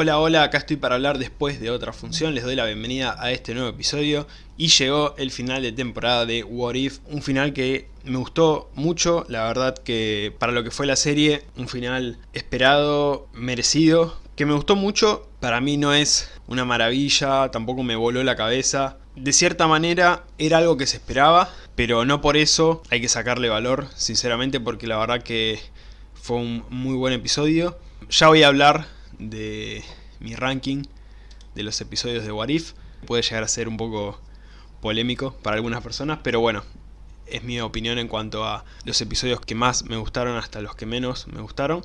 Hola, hola, acá estoy para hablar después de otra función, les doy la bienvenida a este nuevo episodio y llegó el final de temporada de What If, un final que me gustó mucho, la verdad que para lo que fue la serie, un final esperado, merecido, que me gustó mucho, para mí no es una maravilla, tampoco me voló la cabeza, de cierta manera era algo que se esperaba, pero no por eso hay que sacarle valor, sinceramente, porque la verdad que fue un muy buen episodio. Ya voy a hablar de mi ranking de los episodios de What If. Puede llegar a ser un poco polémico para algunas personas, pero bueno, es mi opinión en cuanto a los episodios que más me gustaron hasta los que menos me gustaron.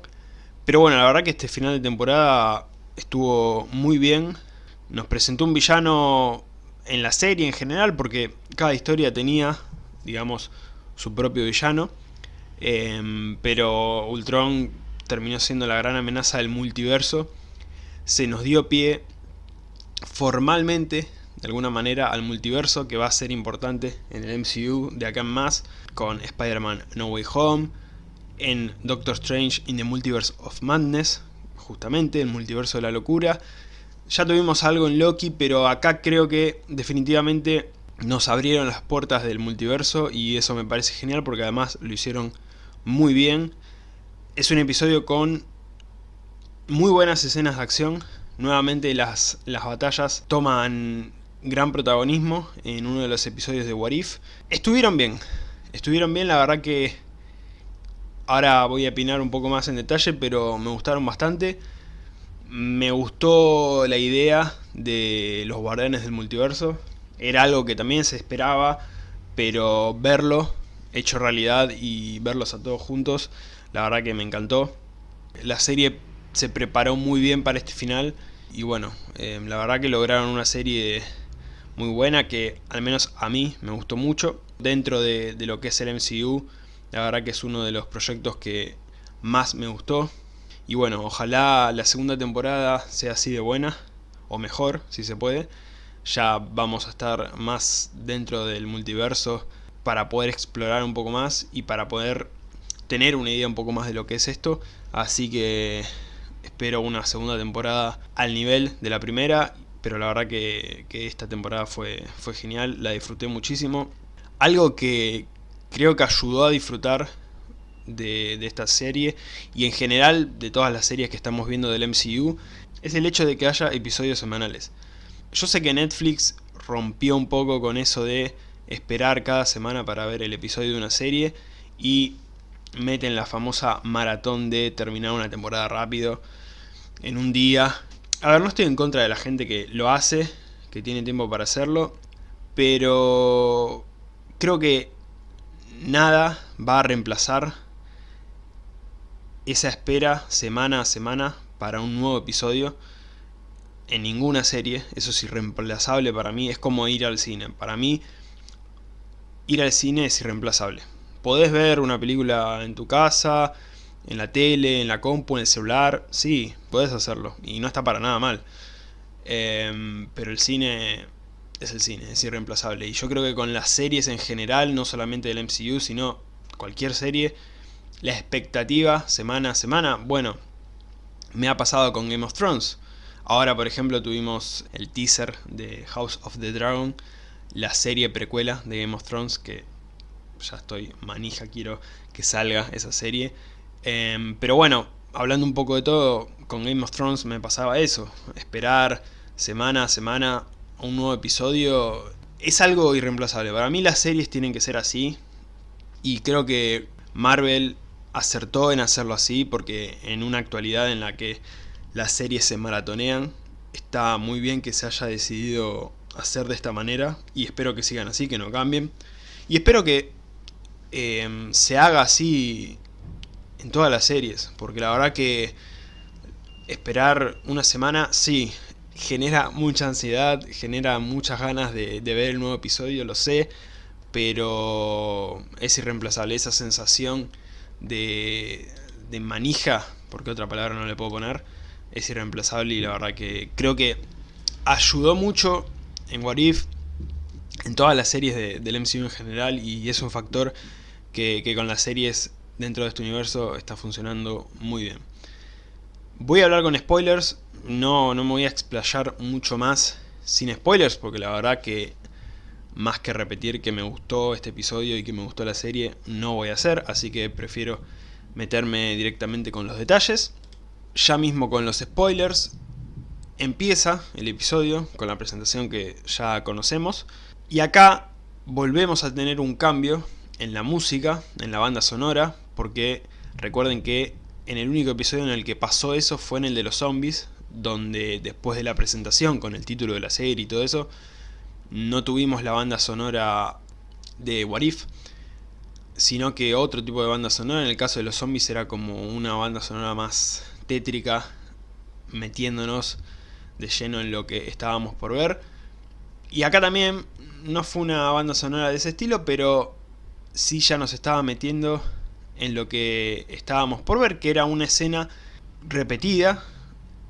Pero bueno, la verdad que este final de temporada estuvo muy bien. Nos presentó un villano en la serie en general, porque cada historia tenía, digamos, su propio villano. Em, pero Ultron terminó siendo la gran amenaza del multiverso, se nos dio pie formalmente, de alguna manera, al multiverso que va a ser importante en el MCU de acá en más, con Spider-Man No Way Home, en Doctor Strange in the Multiverse of Madness, justamente, el multiverso de la locura. Ya tuvimos algo en Loki, pero acá creo que definitivamente nos abrieron las puertas del multiverso y eso me parece genial porque además lo hicieron muy bien es un episodio con muy buenas escenas de acción. Nuevamente las, las batallas toman gran protagonismo en uno de los episodios de What If. Estuvieron bien, estuvieron bien, la verdad que ahora voy a opinar un poco más en detalle, pero me gustaron bastante. Me gustó la idea de los guardianes del multiverso. Era algo que también se esperaba, pero verlo hecho realidad y verlos a todos juntos la verdad que me encantó. La serie se preparó muy bien para este final y bueno, eh, la verdad que lograron una serie muy buena que al menos a mí me gustó mucho. Dentro de, de lo que es el MCU, la verdad que es uno de los proyectos que más me gustó. Y bueno, ojalá la segunda temporada sea así de buena, o mejor, si se puede. Ya vamos a estar más dentro del multiverso para poder explorar un poco más y para poder tener una idea un poco más de lo que es esto, así que espero una segunda temporada al nivel de la primera, pero la verdad que, esta temporada fue, fue genial, la disfruté muchísimo. Algo que creo que ayudó a disfrutar de, de, esta serie y en general de todas las series que estamos viendo del MCU es el hecho de que haya episodios semanales. Yo sé que Netflix rompió un poco con eso de esperar cada semana para ver el episodio de una serie y meten la famosa maratón de terminar una temporada rápido en un día. A ver, no estoy en contra de la gente que lo hace, que tiene tiempo para hacerlo, pero creo que nada va a reemplazar esa espera semana a semana para un nuevo episodio en ninguna serie, eso es irreemplazable para mí, es como ir al cine, para mí ir al cine es irreemplazable podés ver una película en tu casa, en la tele, en la compu, en el celular, sí, podés hacerlo, y no está para nada mal. Em, pero el cine es el cine, es irreemplazable. Y yo creo que con las series en general, no solamente del MCU, sino cualquier serie, la expectativa semana a semana, bueno, me ha pasado con Game of Thrones. Ahora, por ejemplo, tuvimos el teaser de House of the Dragon, la serie precuela de Game of Thrones, que ya estoy manija, quiero que salga esa serie. Em, pero bueno, hablando un poco de todo, con Game of Thrones me pasaba eso. Esperar semana a semana un nuevo episodio es algo irreemplazable. Para mí las series tienen que ser así. Y creo que Marvel acertó en hacerlo así porque en una actualidad en la que las series se maratonean, está muy bien que se haya decidido hacer de esta manera y espero que sigan así, que no cambien. Y espero que Em, se haga así en todas las series, porque la verdad que esperar una semana, sí, genera mucha ansiedad, genera muchas ganas de, ver el nuevo episodio, lo sé, pero es irreemplazable esa sensación de, de manija, porque otra palabra no le puedo poner, es irreemplazable y la verdad que creo que ayudó mucho en What If, en todas las series del MCU en general y es un factor que, con las series dentro de este universo está funcionando muy bien. Voy a hablar con spoilers, no, no me voy a explayar mucho más sin spoilers, porque la verdad que más que repetir que me gustó este episodio y que me gustó la serie, no voy a hacer, así que prefiero meterme directamente con los detalles. Ya mismo con los spoilers, empieza el episodio con la presentación que ya conocemos, y acá volvemos a tener un cambio en la música, en la banda sonora, porque recuerden que en el único episodio en el que pasó eso fue en el de los zombies, donde después de la presentación con el título de la serie y todo eso, no tuvimos la banda sonora de What If, sino que otro tipo de banda sonora, en el caso de los zombies era como una banda sonora más tétrica, metiéndonos de lleno en lo que estábamos por ver. Y acá también no fue una banda sonora de ese estilo, pero sí ya nos estaba metiendo en lo que estábamos por ver, que era una escena repetida,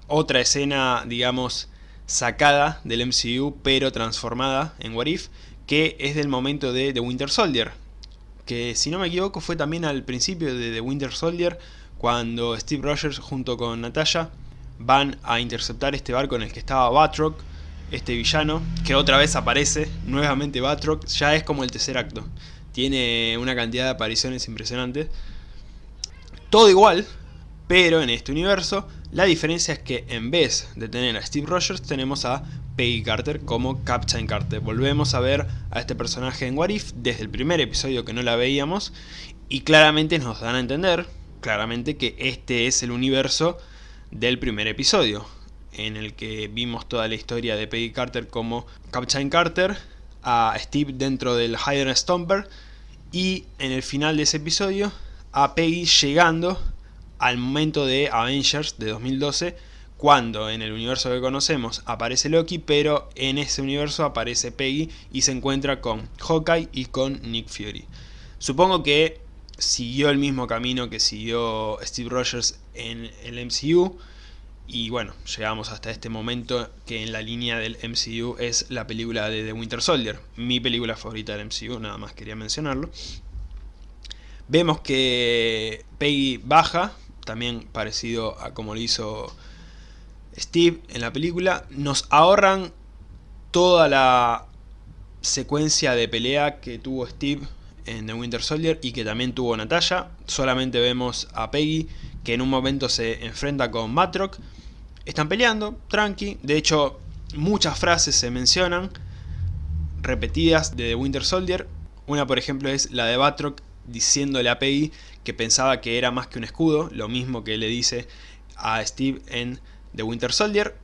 otra escena, digamos, sacada del MCU, pero transformada en What If, que es del momento de The Winter Soldier, que si no me equivoco fue también al principio de The Winter Soldier, cuando Steve Rogers junto con Natasha van a interceptar este barco en el que estaba Batroc, este villano, que otra vez aparece, nuevamente Batroc, ya es como el tercer acto. Tiene una cantidad de apariciones impresionantes. Todo igual, pero en este universo, la diferencia es que en vez de tener a Steve Rogers, tenemos a Peggy Carter como Captain Carter. Volvemos a ver a este personaje en What If desde el primer episodio que no la veíamos, y claramente nos dan a entender, claramente, que este es el universo del primer episodio en el que vimos toda la historia de Peggy Carter como Captain Carter, a Steve dentro del Hydra Stomper y en el final de ese episodio a Peggy llegando al momento de Avengers de 2012 cuando en el universo que conocemos aparece Loki, pero en ese universo aparece Peggy y se encuentra con Hawkeye y con Nick Fury. Supongo que siguió el mismo camino que siguió Steve Rogers en el MCU, y bueno, llegamos hasta este momento que en la línea del MCU es la película de The Winter Soldier. Mi película favorita del MCU, nada más quería mencionarlo. Vemos que Peggy baja, también parecido a como lo hizo Steve en la película. Nos ahorran toda la secuencia de pelea que tuvo Steve en The Winter Soldier y que también tuvo Natalia. Solamente vemos a Peggy que en un momento se enfrenta con Matrock están peleando, tranqui. De hecho, muchas frases se mencionan, repetidas de The Winter Soldier. Una, por ejemplo, es la de Batroc diciéndole a Peggy que pensaba que era más que un escudo, lo mismo que le dice a Steve en The Winter Soldier.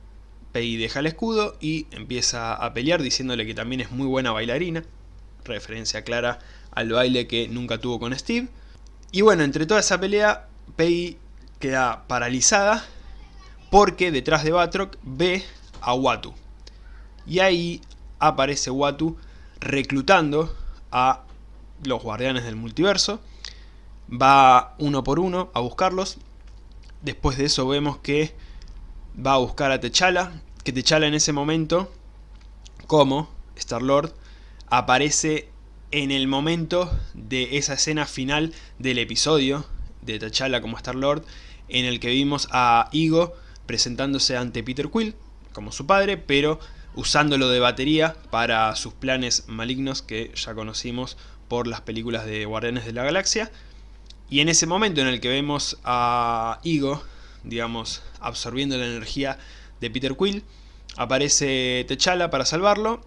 Peggy deja el escudo y empieza a pelear diciéndole que también es muy buena bailarina, referencia clara al baile que nunca tuvo con Steve. Y bueno, entre toda esa pelea, Peggy queda paralizada porque detrás de Batroc ve a Watu. Y ahí aparece Watu reclutando a los guardianes del multiverso. Va uno por uno a buscarlos. Después de eso vemos que va a buscar a T'Challa. Que T'Challa en ese momento, como Star-Lord, aparece en el momento de esa escena final del episodio de T'Challa como Star-Lord, en el que vimos a Igo presentándose ante Peter Quill como su padre, pero usándolo de batería para sus planes malignos que ya conocimos por las películas de Guardianes de la Galaxia. Y en ese momento en el que vemos a Igo, digamos, absorbiendo la energía de Peter Quill, aparece T'Challa para salvarlo,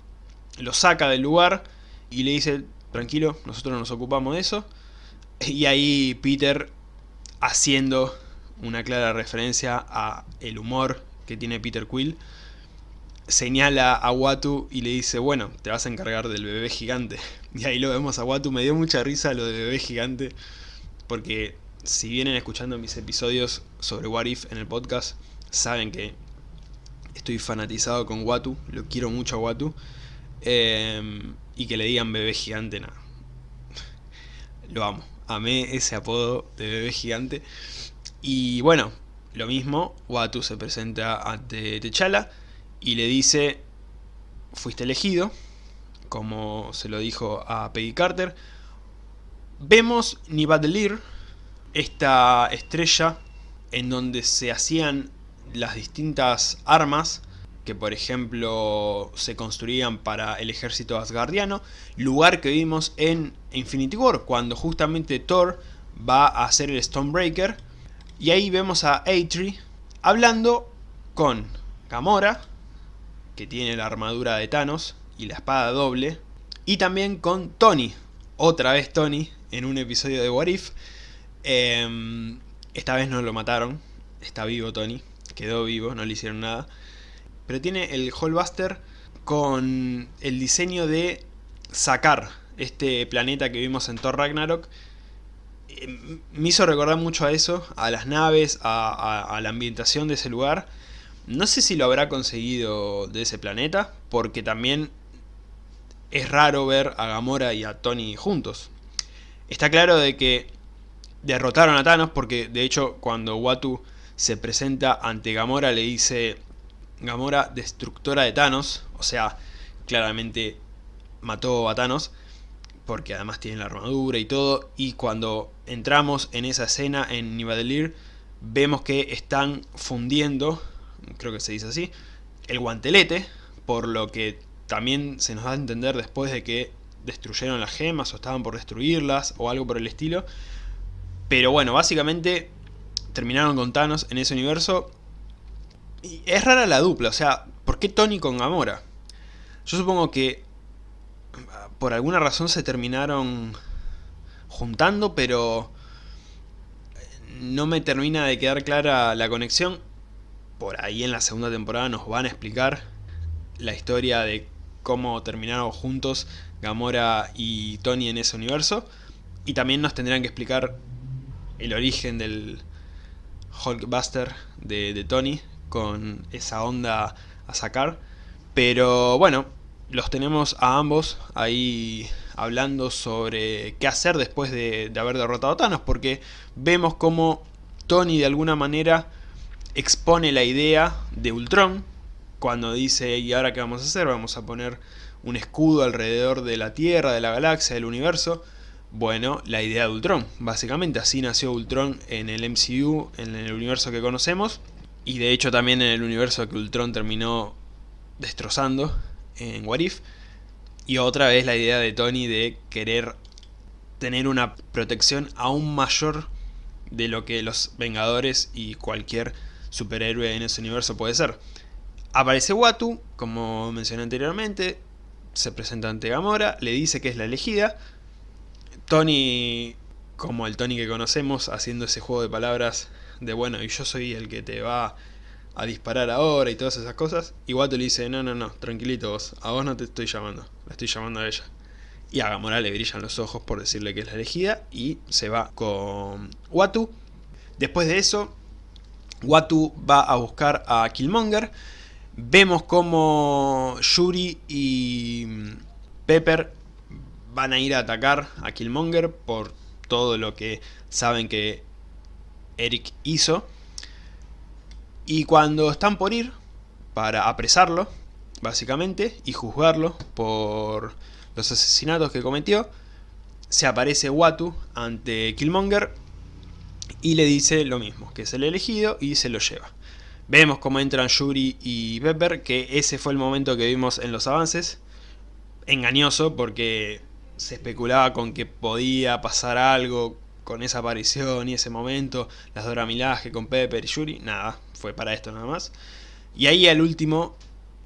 lo saca del lugar y le dice, tranquilo, nosotros nos ocupamos de eso. Y ahí Peter, haciendo una clara referencia a el humor que tiene Peter Quill, señala a Watu y le dice, bueno, te vas a encargar del bebé gigante. Y ahí lo vemos a Watu, me dio mucha risa lo de bebé gigante, porque si vienen escuchando mis episodios sobre What If en el podcast, saben que estoy fanatizado con Watu, lo quiero mucho a Watu, em, y que le digan bebé gigante, nada. Lo amo, amé ese apodo de bebé gigante. Y bueno, lo mismo, Watu se presenta ante T'Challa y le dice, fuiste elegido, como se lo dijo a Peggy Carter. Vemos Nibadelir, esta estrella en donde se hacían las distintas armas que por ejemplo se construían para el ejército asgardiano, lugar que vimos en Infinity War, cuando justamente Thor va a hacer el Stonebreaker, y ahí vemos a Eitri hablando con Gamora, que tiene la armadura de Thanos y la espada doble, y también con Tony, otra vez Tony, en un episodio de What If. Em, esta vez no lo mataron, está vivo Tony, quedó vivo, no le hicieron nada. Pero tiene el Hallbuster con el diseño de sacar este planeta que vimos en Thor Ragnarok. Me hizo recordar mucho a eso, a las naves, a la ambientación de ese lugar. No sé si lo habrá conseguido de ese planeta, porque también es raro ver a Gamora y a Tony juntos. Está claro de que derrotaron a Thanos porque de hecho cuando Watu se presenta ante Gamora le dice Gamora destructora de Thanos, o sea, claramente mató a Thanos porque además tiene la armadura y todo y cuando entramos en esa escena en Nivadelir vemos que están fundiendo, creo que se dice así, el guantelete, por lo que también se nos da a entender después de que destruyeron las gemas o estaban por destruirlas o algo por el estilo. Pero bueno, básicamente terminaron con Thanos en ese universo. Y es rara la dupla, o sea, ¿por qué Tony con Gamora? Yo supongo que por alguna razón se terminaron juntando, pero no me termina de quedar clara la conexión. Por ahí en la segunda temporada nos van a explicar la historia de cómo terminaron juntos Gamora y Tony en ese universo. Y también nos tendrán que explicar el origen del Hulkbuster de, de Tony con esa onda a sacar. Pero bueno, los tenemos a ambos ahí hablando sobre qué hacer después de, haber derrotado a Thanos, porque vemos como Tony de alguna manera expone la idea de Ultron, cuando dice, ¿y ahora qué vamos a hacer? Vamos a poner un escudo alrededor de la Tierra, de la galaxia, del universo. Bueno, la idea de Ultron, básicamente así nació Ultron en el MCU, en el universo que conocemos. Y de hecho también en el universo que Ultron terminó destrozando en What If. Y otra vez la idea de Tony de querer tener una protección aún mayor de lo que los Vengadores y cualquier superhéroe en ese universo puede ser. Aparece Watu, como mencioné anteriormente, se presenta ante Gamora, le dice que es la elegida. Tony, como el Tony que conocemos, haciendo ese juego de palabras de bueno, y yo soy el que te va a disparar ahora y todas esas cosas. Y Watu le dice, no, no, no, tranquilito vos, a vos no te estoy llamando, la estoy llamando a ella. Y a Gamora le brillan los ojos por decirle que es la elegida y se va con Watu. Después de eso, Watu va a buscar a Killmonger Vemos como Yuri y Pepper van a ir a atacar a Killmonger por todo lo que saben que Eric hizo. Y cuando están por ir para apresarlo, básicamente, y juzgarlo por los asesinatos que cometió, se aparece Watu ante Killmonger y le dice lo mismo, que es el elegido y se lo lleva. Vemos cómo entran Yuri y Pepper, que ese fue el momento que vimos en los avances. Engañoso porque se especulaba con que podía pasar algo con esa aparición y ese momento. Las Dora Milaje con Pepper y Yuri, nada, fue para esto nada más. Y ahí el último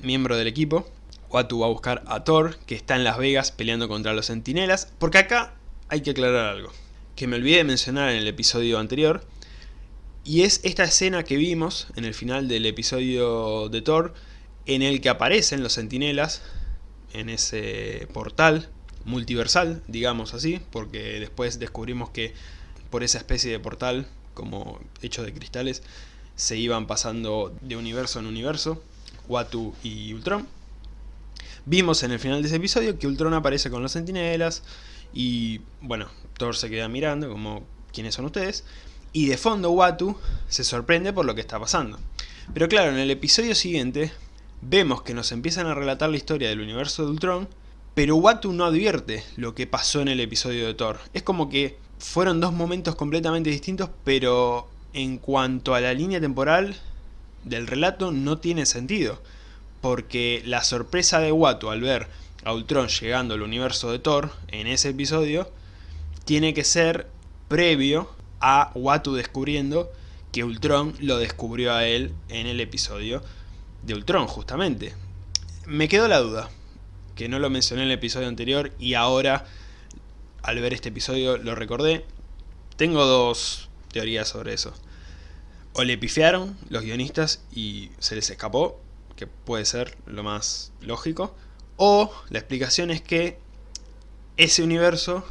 miembro del equipo, Watu va a buscar a Thor, que está en Las Vegas peleando contra los Centinelas. Porque acá hay que aclarar algo, que me olvidé de mencionar en el episodio anterior. Y es esta escena que vimos en el final del episodio de Thor, en el que aparecen los sentinelas en ese portal multiversal, digamos así, porque después descubrimos que por esa especie de portal, como hecho de cristales, se iban pasando de universo en universo, Watu y Ultron. Vimos en el final de ese episodio que Ultron aparece con los sentinelas y, bueno, Thor se queda mirando como, ¿quiénes son ustedes? Y de fondo Watu se sorprende por lo que está pasando. Pero claro, en el episodio siguiente vemos que nos empiezan a relatar la historia del universo de Ultron, pero Watu no advierte lo que pasó en el episodio de Thor. Es como que fueron dos momentos completamente distintos, pero en cuanto a la línea temporal del relato no tiene sentido, porque la sorpresa de Watu al ver a Ultron llegando al universo de Thor en ese episodio, tiene que ser previo a Watu descubriendo que Ultron lo descubrió a él en el episodio de Ultron, justamente. Me quedó la duda, que no lo mencioné en el episodio anterior y ahora, al ver este episodio, lo recordé. Tengo dos teorías sobre eso. O le pifiaron los guionistas y se les escapó, que puede ser lo más lógico. O la explicación es que ese universo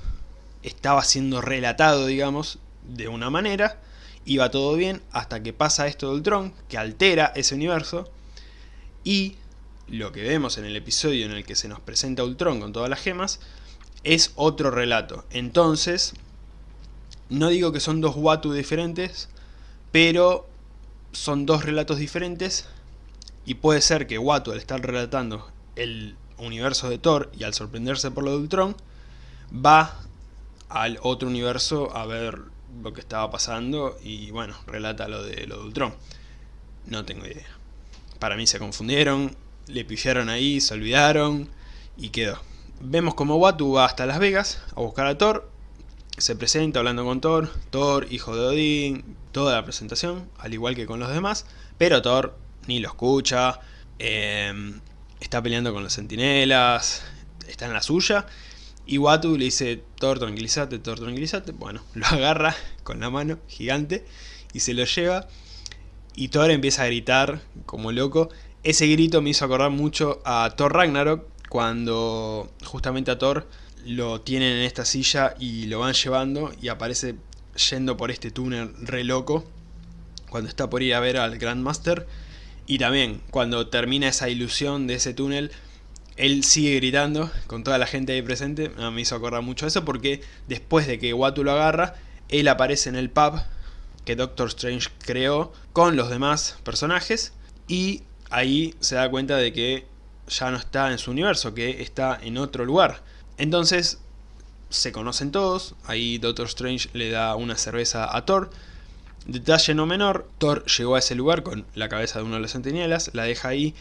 estaba siendo relatado, digamos, de una manera, iba todo bien hasta que pasa esto de Ultron, que altera ese universo, y lo que vemos en el episodio en el que se nos presenta Ultron con todas las gemas, es otro relato. Entonces, no digo que son dos Watu diferentes, pero son dos relatos diferentes, y puede ser que Watu al estar relatando el universo de Thor y al sorprenderse por lo de Ultron, va al otro universo a ver lo que estaba pasando y bueno, relata lo de, lo de Ultron. No tengo idea. Para mí se confundieron, le pifiaron ahí, se olvidaron y quedó. Vemos como Watu va hasta Las Vegas a buscar a Thor, se presenta hablando con Thor, Thor, hijo de Odín, toda la presentación, al igual que con los demás, pero Thor ni lo escucha, em, está peleando con los sentinelas, está en la suya, y Watu le dice, Thor, tranquilízate, Thor, tranquilízate. Bueno, lo agarra con la mano gigante y se lo lleva. Y Thor empieza a gritar como loco. Ese grito me hizo acordar mucho a Thor Ragnarok, cuando justamente a Thor lo tienen en esta silla y lo van llevando y aparece yendo por este túnel re loco cuando está por ir a ver al Grandmaster y también cuando termina esa ilusión de ese túnel él sigue gritando con toda la gente ahí presente. Me hizo acordar mucho eso porque después de que Watu lo agarra, él aparece en el pub que Doctor Strange creó con los demás personajes y ahí se da cuenta de que ya no está en su universo, que está en otro lugar. Entonces se conocen todos, ahí Doctor Strange le da una cerveza a Thor. Detalle no menor, Thor llegó a ese lugar con la cabeza de uno de los centinelas, la deja ahí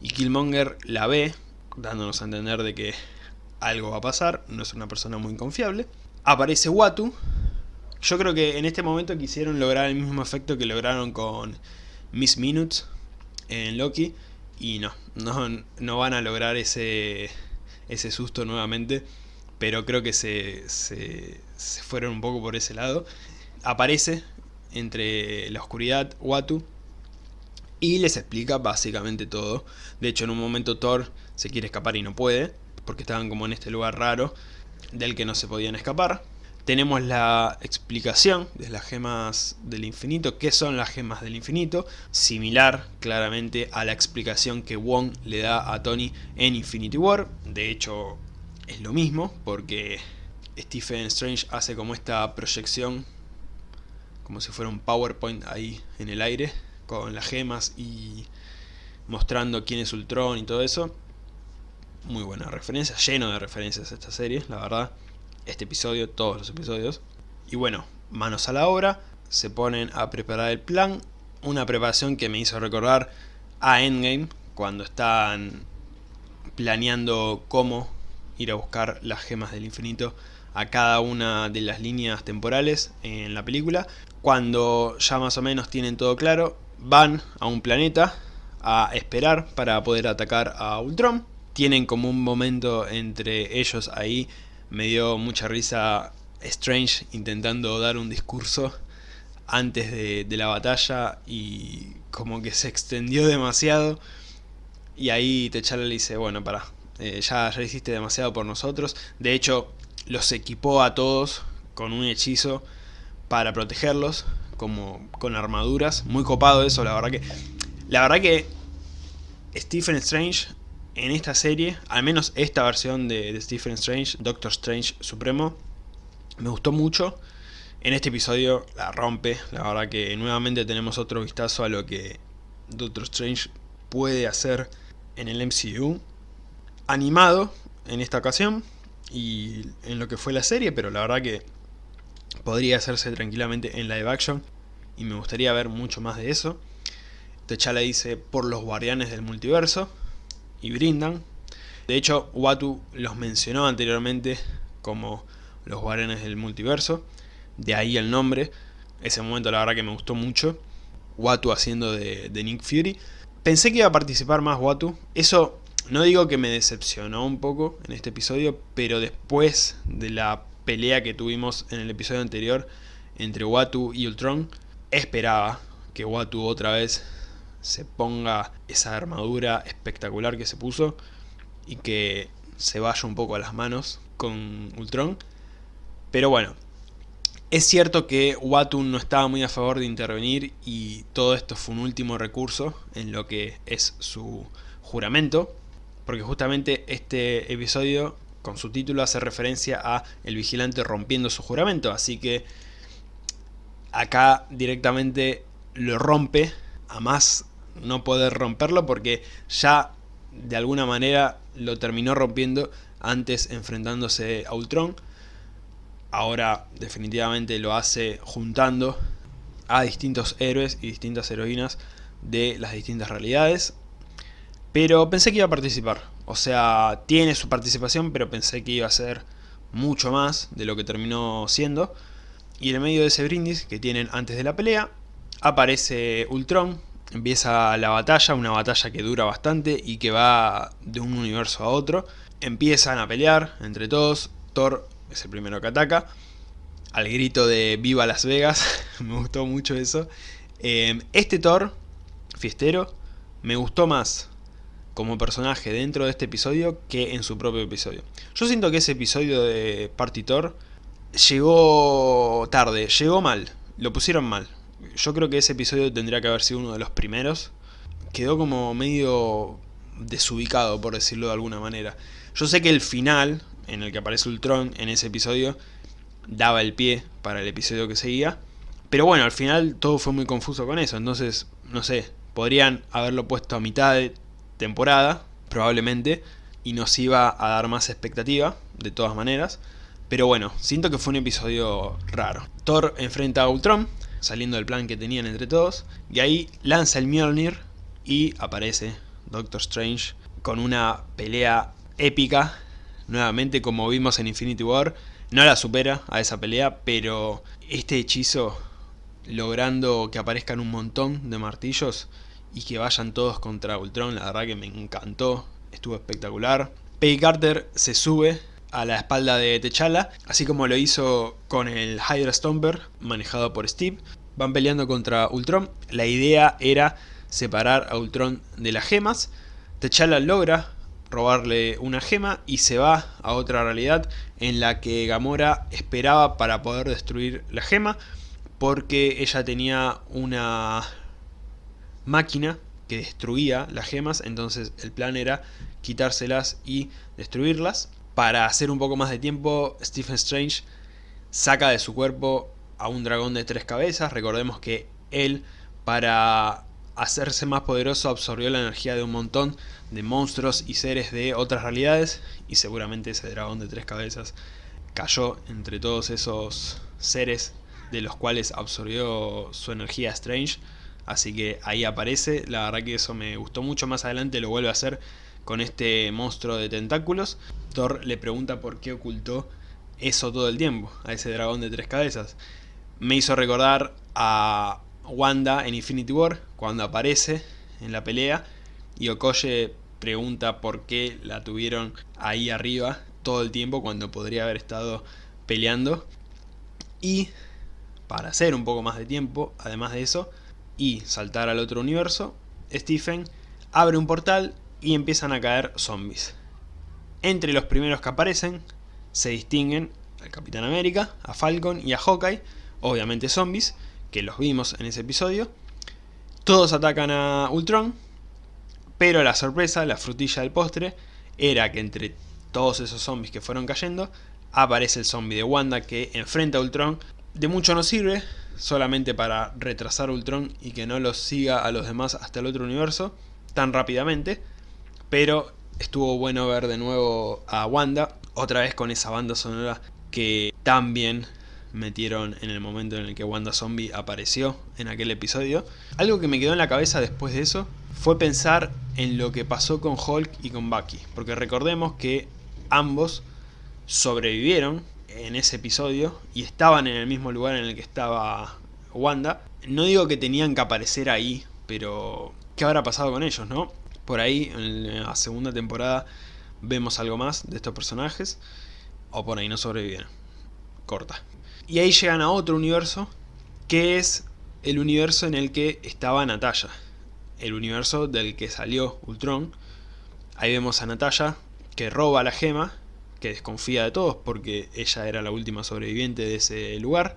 y Killmonger la ve dándonos a entender de que algo va a pasar, no es una persona muy confiable. Aparece Watu, yo creo que en este momento quisieron lograr el mismo efecto que lograron con Miss Minutes en Loki, y no, no, no van a lograr ese, ese susto nuevamente, pero creo que se, se, se fueron un poco por ese lado. Aparece entre la oscuridad Watu, y les explica básicamente todo. De hecho en un momento Thor se quiere escapar y no puede, porque estaban como en este lugar raro del que no se podían escapar. Tenemos la explicación de las gemas del infinito, qué son las gemas del infinito, similar claramente a la explicación que Wong le da a Tony en Infinity War. De hecho es lo mismo, porque Stephen Strange hace como esta proyección, como si fuera un PowerPoint ahí en el aire, con las gemas y mostrando quién es Ultron y todo eso. Muy buena referencia, lleno de referencias esta serie, la verdad. Este episodio, todos los episodios. Y bueno, manos a la obra, se ponen a preparar el plan. Una preparación que me hizo recordar a Endgame, cuando están planeando cómo ir a buscar las gemas del infinito a cada una de las líneas temporales en la película. Cuando ya más o menos tienen todo claro, van a un planeta a esperar para poder atacar a Ultron. Tienen como un momento entre ellos ahí, me dio mucha risa Strange intentando dar un discurso antes de, la batalla y como que se extendió demasiado y ahí T'Challa le dice, bueno, para, eh, ya, ya hiciste demasiado por nosotros. De hecho, los equipó a todos con un hechizo para protegerlos, como con armaduras. Muy copado eso, la verdad que... La verdad que Stephen Strange en esta serie, al menos esta versión de, Stephen Strange, Doctor Strange Supremo, me gustó mucho. En este episodio la rompe, la verdad que nuevamente tenemos otro vistazo a lo que Doctor Strange puede hacer en el MCU. Animado en esta ocasión y en lo que fue la serie, pero la verdad que podría hacerse tranquilamente en live action y me gustaría ver mucho más de eso. T'Challa dice por los guardianes del multiverso y brindan. De hecho, Watu los mencionó anteriormente como los guardianes del multiverso, de ahí el nombre. Ese momento la verdad que me gustó mucho. Watu haciendo de, de Nick Fury. Pensé que iba a participar más Watu. Eso no digo que me decepcionó un poco en este episodio, pero después de la pelea que tuvimos en el episodio anterior entre Watu y Ultron, esperaba que Watu otra vez se ponga esa armadura espectacular que se puso y que se vaya un poco a las manos con Ultron. Pero bueno, es cierto que Watu no estaba muy a favor de intervenir y todo esto fue un último recurso en lo que es su juramento, porque justamente este episodio con su título hace referencia a el vigilante rompiendo su juramento, así que acá directamente lo rompe a más no poder romperlo porque ya de alguna manera lo terminó rompiendo antes enfrentándose a Ultron. Ahora definitivamente lo hace juntando a distintos héroes y distintas heroínas de las distintas realidades. Pero pensé que iba a participar. O sea, tiene su participación, pero pensé que iba a ser mucho más de lo que terminó siendo. Y en medio de ese brindis que tienen antes de la pelea, aparece Ultron Empieza la batalla, una batalla que dura bastante y que va de un universo a otro. Empiezan a pelear entre todos, Thor es el primero que ataca. Al grito de Viva Las Vegas, me gustó mucho eso. Em, este Thor, fiestero, me gustó más como personaje dentro de este episodio que en su propio episodio. Yo siento que ese episodio de Party Thor llegó tarde, llegó mal, lo pusieron mal yo creo que ese episodio tendría que haber sido uno de los primeros. Quedó como medio desubicado, por decirlo de alguna manera. Yo sé que el final, en el que aparece Ultron en ese episodio, daba el pie para el episodio que seguía. Pero bueno, al final todo fue muy confuso con eso. Entonces, no sé, podrían haberlo puesto a mitad de temporada, probablemente, y nos iba a dar más expectativa, de todas maneras. Pero bueno, siento que fue un episodio raro. Thor enfrenta a Ultron, saliendo del plan que tenían entre todos. Y ahí lanza el Mjolnir y aparece Doctor Strange con una pelea épica. Nuevamente como vimos en Infinity War. No la supera a esa pelea, pero este hechizo logrando que aparezcan un montón de martillos y que vayan todos contra Ultron, la verdad que me encantó, estuvo espectacular. Peggy Carter se sube a la espalda de T'Challa, así como lo hizo con el Hydra Stomper manejado por Steve. Van peleando contra Ultron, la idea era separar a Ultron de las gemas. T'Challa logra robarle una gema y se va a otra realidad en la que Gamora esperaba para poder destruir la gema porque ella tenía una máquina que destruía las gemas, entonces el plan era quitárselas y destruirlas. Para hacer un poco más de tiempo, Stephen Strange saca de su cuerpo a un dragón de tres cabezas. Recordemos que él, para hacerse más poderoso, absorbió la energía de un montón de monstruos y seres de otras realidades. Y seguramente ese dragón de tres cabezas cayó entre todos esos seres de los cuales absorbió su energía Strange. Así que ahí aparece, la verdad que eso me gustó mucho, más adelante lo vuelve a hacer con este monstruo de tentáculos. Thor le pregunta por qué ocultó eso todo el tiempo, a ese dragón de tres cabezas. Me hizo recordar a Wanda en Infinity War, cuando aparece en la pelea, y Okoye pregunta por qué la tuvieron ahí arriba todo el tiempo cuando podría haber estado peleando. Y para hacer un poco más de tiempo, además de eso, y saltar al otro universo, Stephen abre un portal y empiezan a caer zombies. Entre los primeros que aparecen se distinguen al Capitán América, a Falcon y a Hawkeye, obviamente zombies, que los vimos en ese episodio. Todos atacan a Ultron, pero la sorpresa, la frutilla del postre, era que entre todos esos zombies que fueron cayendo, aparece el zombie de Wanda que enfrenta a Ultron. De mucho no sirve, solamente para retrasar Ultron y que no los siga a los demás hasta el otro universo tan rápidamente. Pero estuvo bueno ver de nuevo a Wanda, otra vez con esa banda sonora que tan bien metieron en el momento en el que Wanda Zombie apareció en aquel episodio. Algo que me quedó en la cabeza después de eso fue pensar en lo que pasó con Hulk y con Bucky. Porque recordemos que ambos sobrevivieron en ese episodio y estaban en el mismo lugar en el que estaba Wanda. No digo que tenían que aparecer ahí, pero ¿qué habrá pasado con ellos, no? Por ahí, en la segunda temporada, vemos algo más de estos personajes, o por ahí no sobrevivieron. Corta. Y ahí llegan a otro universo, que es el universo en el que estaba Natalia. El universo del que salió Ultron. Ahí vemos a Natalia, que roba la gema, que desconfía de todos porque ella era la última sobreviviente de ese lugar.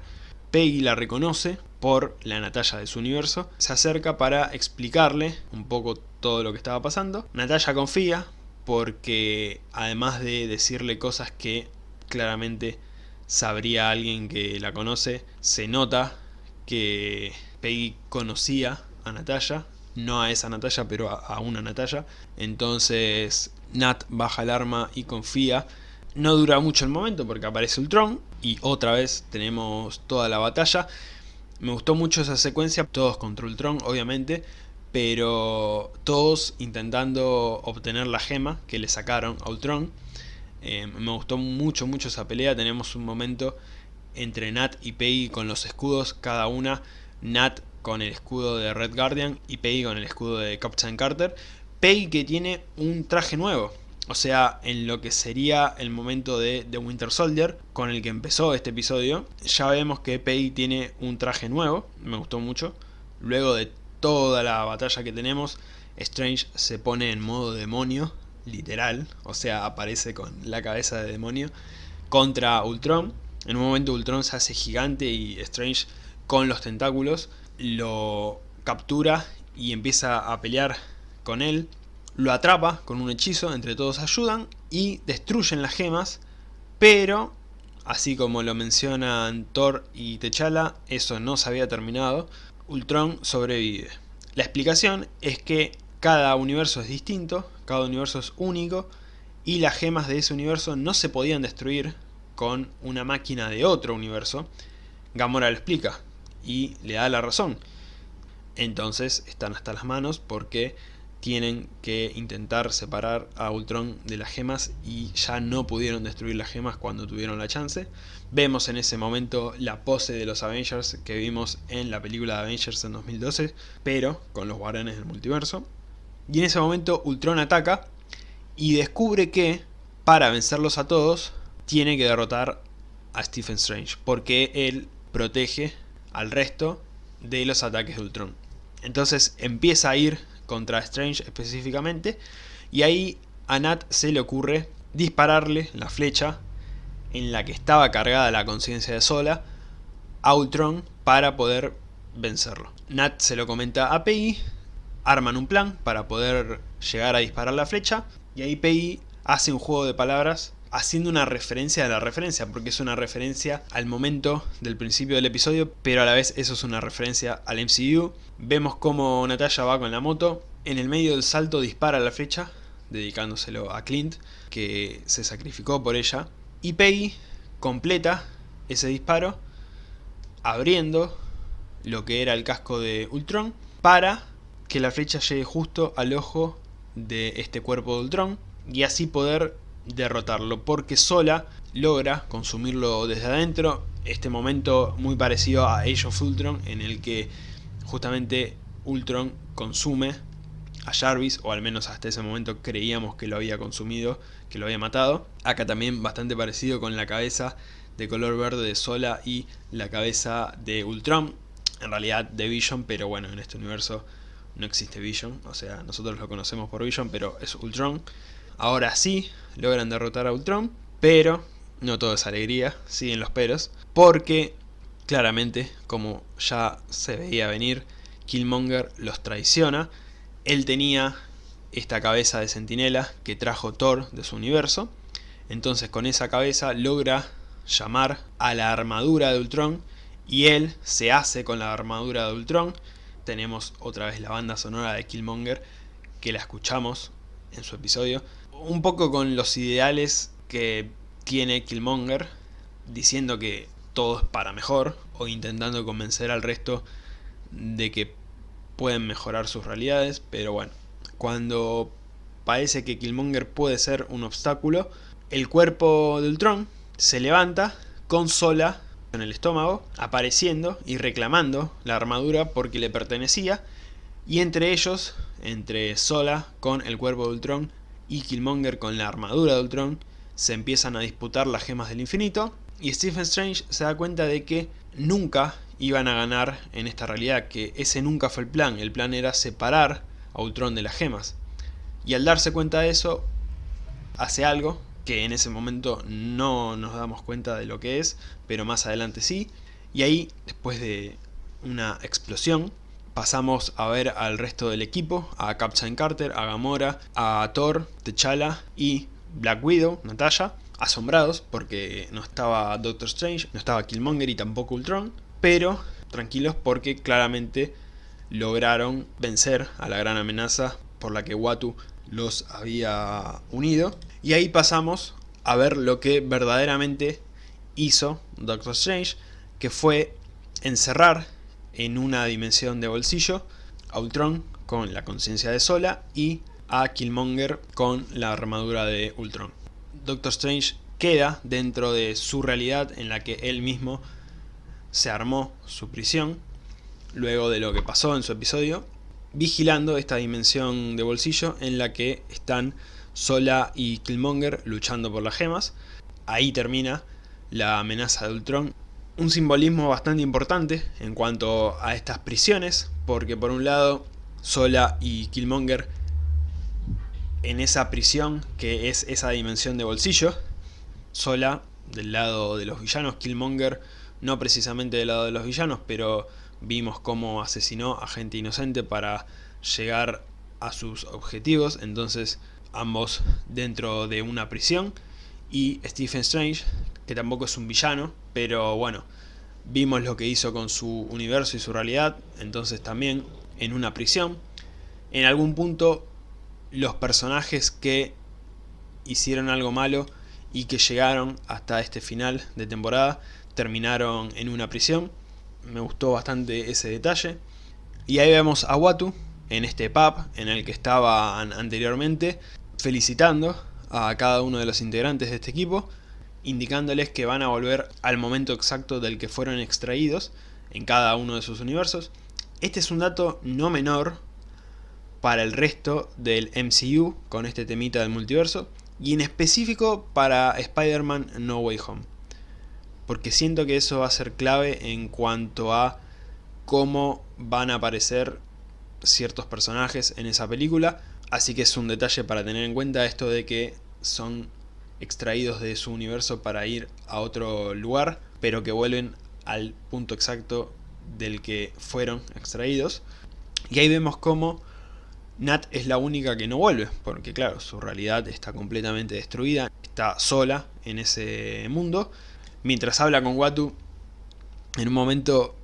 Peggy la reconoce por la Natalia de su universo. Se acerca para explicarle un poco todo lo que estaba pasando. Natalia confía porque además de decirle cosas que claramente sabría alguien que la conoce, se nota que Peggy conocía a Natalia, no a esa Natalia, pero a, una Natalia. Entonces Nat baja el arma y confía. No dura mucho el momento porque aparece Ultron y otra vez tenemos toda la batalla. Me gustó mucho esa secuencia, todos contra Ultron obviamente, pero todos intentando obtener la gema que le sacaron a Ultron. Eh, me gustó mucho, mucho esa pelea. Tenemos un momento entre Nat y Peggy con los escudos, cada una. Nat con el escudo de Red Guardian y Peggy con el escudo de Captain Carter. Peggy que tiene un traje nuevo. O sea, en lo que sería el momento de The Winter Soldier, con el que empezó este episodio, ya vemos que Peggy tiene un traje nuevo, me gustó mucho. Luego de toda la batalla que tenemos, Strange se pone en modo demonio, literal, o sea, aparece con la cabeza de demonio, contra Ultron. En un momento Ultron se hace gigante y Strange con los tentáculos lo captura y empieza a pelear con él. Lo atrapa con un hechizo, entre todos ayudan y destruyen las gemas, pero así como lo mencionan Thor y T'Challa, eso no se había terminado, Ultron sobrevive. La explicación es que cada universo es distinto, cada universo es único y las gemas de ese universo no se podían destruir con una máquina de otro universo. Gamora lo explica y le da la razón. Entonces están hasta las manos porque tienen que intentar separar a Ultron de las gemas y ya no pudieron destruir las gemas cuando tuvieron la chance. Vemos en ese momento la pose de los Avengers que vimos en la película de Avengers en 2012, pero con los guardianes del multiverso. Y en ese momento Ultron ataca y descubre que para vencerlos a todos tiene que derrotar a Stephen Strange porque él protege al resto de los ataques de Ultron. Entonces empieza a ir contra Strange específicamente y ahí a Nat se le ocurre dispararle la flecha en la que estaba cargada la conciencia de Sola a Ultron para poder vencerlo. Nat se lo comenta a Peggy arman un plan para poder llegar a disparar la flecha y ahí Peggy hace un juego de palabras haciendo una referencia a la referencia, porque es una referencia al momento del principio del episodio, pero a la vez eso es una referencia al MCU. Vemos cómo Natalia va con la moto, en el medio del salto dispara la flecha, dedicándoselo a Clint, que se sacrificó por ella, y Peggy completa ese disparo abriendo lo que era el casco de Ultron para que la flecha llegue justo al ojo de este cuerpo de Ultron y así poder derrotarlo porque sola logra consumirlo desde adentro. Este momento muy parecido a Age of Ultron en el que justamente Ultron consume a Jarvis o al menos hasta ese momento creíamos que lo había consumido, que lo había matado. Acá también bastante parecido con la cabeza de color verde de Sola y la cabeza de Ultron. En realidad de Vision pero bueno en este universo no existe Vision, o sea, nosotros lo conocemos por Vision, pero es Ultron. Ahora sí, logran derrotar a Ultron, pero no todo es alegría, siguen los peros, porque claramente, como ya se veía venir, Killmonger los traiciona. Él tenía esta cabeza de centinela que trajo Thor de su universo, entonces con esa cabeza logra llamar a la armadura de Ultron y él se hace con la armadura de Ultron tenemos otra vez la banda sonora de Killmonger, que la escuchamos en su episodio. Un poco con los ideales que tiene Killmonger, diciendo que todo es para mejor, o intentando convencer al resto de que pueden mejorar sus realidades, pero bueno, cuando parece que Killmonger puede ser un obstáculo, el cuerpo de Ultron se levanta con Sola en el estómago, apareciendo y reclamando la armadura porque le pertenecía, y entre ellos, entre Sola con el cuerpo de Ultron y Killmonger con la armadura de Ultron, se empiezan a disputar las gemas del infinito, y Stephen Strange se da cuenta de que nunca iban a ganar en esta realidad, que ese nunca fue el plan, el plan era separar a Ultron de las gemas. Y al darse cuenta de eso, hace algo que en ese momento no nos damos cuenta de lo que es, pero más adelante sí. Y ahí, después de una explosión, pasamos a ver al resto del equipo, a Captain Carter, a Gamora, a Thor, T'Challa y Black Widow, Natasha, asombrados porque no estaba Doctor Strange, no estaba Killmonger y tampoco Ultron, pero tranquilos porque claramente lograron vencer a la gran amenaza por la que Watu los había unido. Y ahí pasamos a ver lo que verdaderamente hizo Doctor Strange, que fue encerrar en una dimensión de bolsillo a Ultron con la conciencia de Sola y a Killmonger con la armadura de Ultron. Doctor Strange queda dentro de su realidad en la que él mismo se armó su prisión luego de lo que pasó en su episodio vigilando esta dimensión de bolsillo en la que están Sola y Killmonger luchando por las gemas. Ahí termina la amenaza de Ultron. Un simbolismo bastante importante en cuanto a estas prisiones, porque por un lado Sola y Killmonger en esa prisión que es esa dimensión de bolsillo, Sola del lado de los villanos, Killmonger no precisamente del lado de los villanos, pero vimos cómo asesinó a gente inocente para llegar a sus objetivos, entonces ambos dentro de una prisión y Stephen Strange, que tampoco es un villano, pero bueno, vimos lo que hizo con su universo y su realidad, entonces también en una prisión. En algún punto los personajes que hicieron algo malo y que llegaron hasta este final de temporada terminaron en una prisión me gustó bastante ese detalle. Y ahí vemos a Watu en este pub en el que estaban anteriormente, felicitando a cada uno de los integrantes de este equipo, indicándoles que van a volver al momento exacto del que fueron extraídos en cada uno de sus universos. Este es un dato no menor para el resto del MCU con este temita del multiverso y en específico para Spider-Man No Way Home porque siento que eso va a ser clave en cuanto a cómo van a aparecer ciertos personajes en esa película, así que es un detalle para tener en cuenta esto de que son extraídos de su universo para ir a otro lugar, pero que vuelven al punto exacto del que fueron extraídos. Y ahí vemos cómo Nat es la única que no vuelve, porque claro, su realidad está completamente destruida, está sola en ese mundo, Mientras habla con Watu, en un momento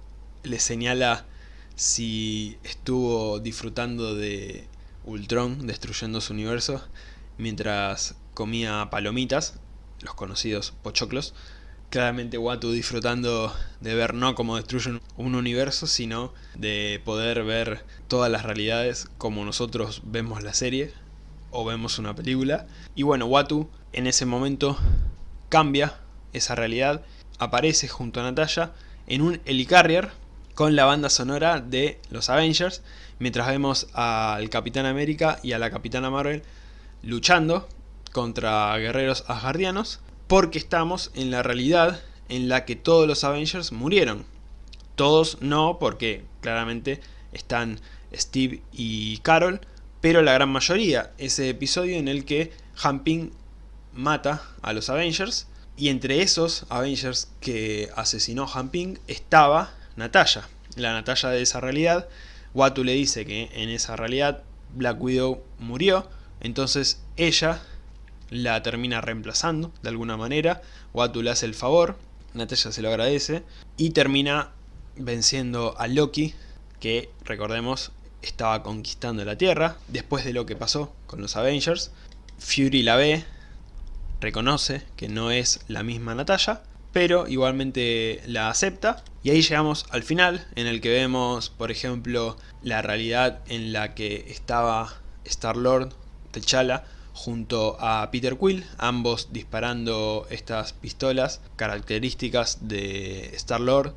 le señala si estuvo disfrutando de Ultron destruyendo su universo mientras comía palomitas, los conocidos pochoclos. Claramente Watu disfrutando de ver no cómo destruyen un universo, sino de poder ver todas las realidades como nosotros vemos la serie o vemos una película. Y bueno, Watu en ese momento cambia esa realidad, aparece junto a Natalia en un helicarrier con la banda sonora de los Avengers, mientras vemos al Capitán América y a la Capitana Marvel luchando contra guerreros asgardianos, porque estamos en la realidad en la que todos los Avengers murieron. Todos no, porque claramente están Steve y Carol, pero la gran mayoría, ese episodio en el que Hamping mata a los Avengers y entre esos Avengers que asesinó Han Ping estaba Natalia, la Natalia de esa realidad. Watu le dice que en esa realidad Black Widow murió, entonces ella la termina reemplazando de alguna manera. Watu le hace el favor, Natalia se lo agradece y termina venciendo a Loki, que recordemos estaba conquistando la Tierra después de lo que pasó con los Avengers. Fury la ve, reconoce que no es la misma Natalia, pero igualmente la acepta. Y ahí llegamos al final, en el que vemos, por ejemplo, la realidad en la que estaba Star-Lord, T'Challa, junto a Peter Quill, ambos disparando estas pistolas características de Star-Lord.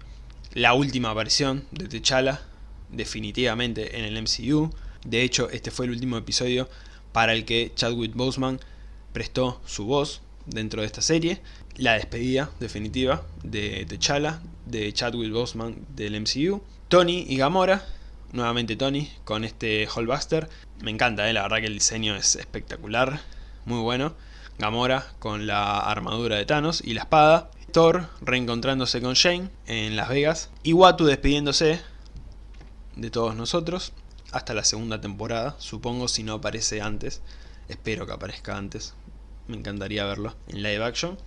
La última aparición de T'Challa, definitivamente en el MCU. De hecho, este fue el último episodio para el que Chadwick Boseman prestó su voz dentro de esta serie. La despedida definitiva de T'Challa, de Chadwick Boseman del MCU. Tony y Gamora, nuevamente Tony, con este Hallbuster. Me encanta, eh, la verdad que el diseño es espectacular, muy bueno. Gamora con la armadura de Thanos y la espada. Thor reencontrándose con Shane en Las Vegas. Y Watu despidiéndose de todos nosotros hasta la segunda temporada, supongo si no aparece antes. Espero que aparezca antes, me encantaría verlo en live action.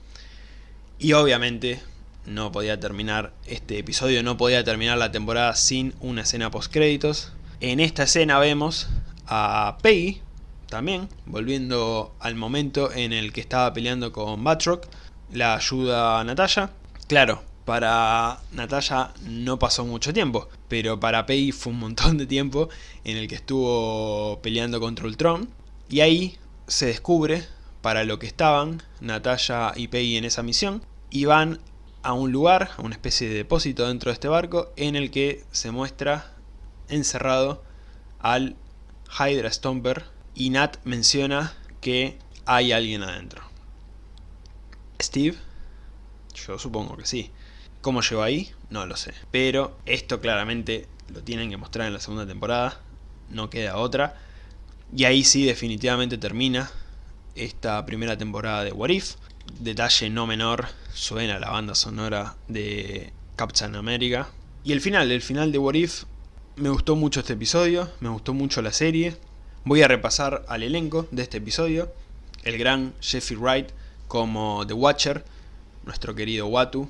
Y obviamente no podía terminar este episodio, no podía terminar la temporada sin una escena post créditos. En esta escena vemos a Peggy también, volviendo al momento en el que estaba peleando con Batroc, la ayuda a Natalia. Claro, para Natalia no pasó mucho tiempo, pero para Peggy fue un montón de tiempo en el que estuvo peleando contra Ultron. Y ahí se descubre para lo que estaban Natalia y Peggy en esa misión. Y van a un lugar, a una especie de depósito dentro de este barco, en el que se muestra encerrado al Hydra Stomper. Y Nat menciona que hay alguien adentro. Steve, yo supongo que sí. ¿Cómo llegó ahí? No lo sé. Pero esto claramente lo tienen que mostrar en la segunda temporada. No queda otra. Y ahí sí definitivamente termina esta primera temporada de What If. Detalle no menor, suena la banda sonora de Captain America. Y el final, el final de What If, me gustó mucho este episodio, me gustó mucho la serie. Voy a repasar al elenco de este episodio. El gran Jeffrey Wright como The Watcher, nuestro querido Watu.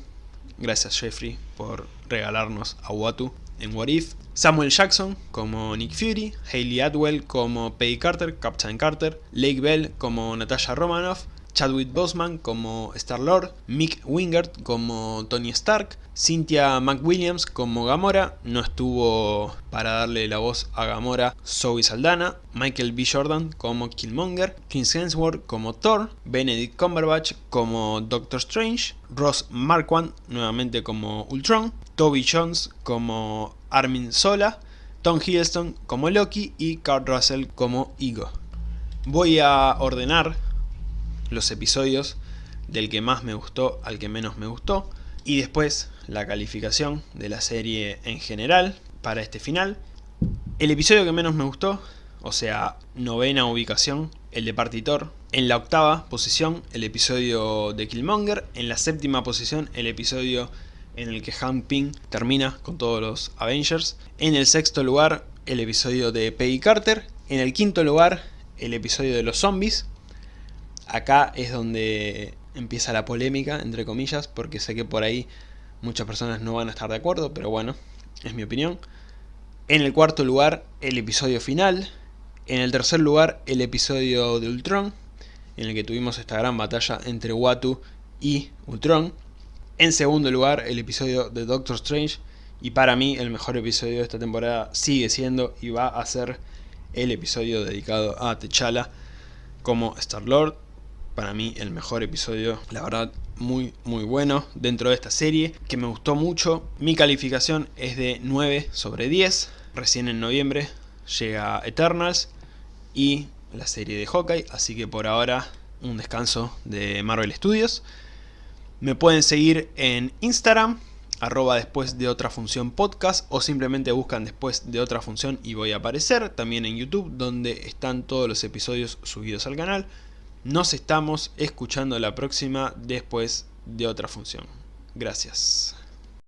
Gracias Jeffrey por regalarnos a Watu en What If. Samuel Jackson como Nick Fury, Hayley Atwell como Peggy Carter, Captain Carter, Lake Bell como Natasha Romanoff, Chadwick Boseman como Star-Lord, Mick Wingert como Tony Stark, Cynthia McWilliams como Gamora, no estuvo para darle la voz a Gamora Zoe Saldana, Michael B. Jordan como Killmonger, Chris Hemsworth como Thor, Benedict Cumberbatch como Doctor Strange, Ross Marquand nuevamente como Ultron, Toby Jones como Armin Sola, Tom Hiddleston como Loki y Carl Russell como Ego. Voy a ordenar los episodios del que más me gustó al que menos me gustó y después la calificación de la serie en general para este final. El episodio que menos me gustó, o sea, novena ubicación, el de Partitor. En la octava posición, el episodio de Killmonger. En la séptima posición, el episodio en el que Hank Pym termina con todos los Avengers. En el sexto lugar, el episodio de Peggy Carter. En el quinto lugar, el episodio de los zombies. Acá es donde empieza la polémica, entre comillas, porque sé que por ahí muchas personas no van a estar de acuerdo, pero bueno, es mi opinión. En el cuarto lugar, el episodio final. En el tercer lugar, el episodio de Ultron, en el que tuvimos esta gran batalla entre Watu y Ultron. En segundo lugar, el episodio de Doctor Strange. Y para mí, el mejor episodio de esta temporada sigue siendo y va a ser el episodio dedicado a T'Challa como Star-Lord para mí el mejor episodio, la verdad muy muy bueno dentro de esta serie, que me gustó mucho. Mi calificación es de 9 sobre 10, recién en noviembre llega Eternals y la serie de Hawkeye, así que por ahora un descanso de Marvel Studios. Me pueden seguir en Instagram, arroba después de otra función podcast o simplemente buscan después de otra función y voy a aparecer. También en YouTube donde están todos los episodios subidos al canal. Nos estamos escuchando la próxima después de otra función. Gracias.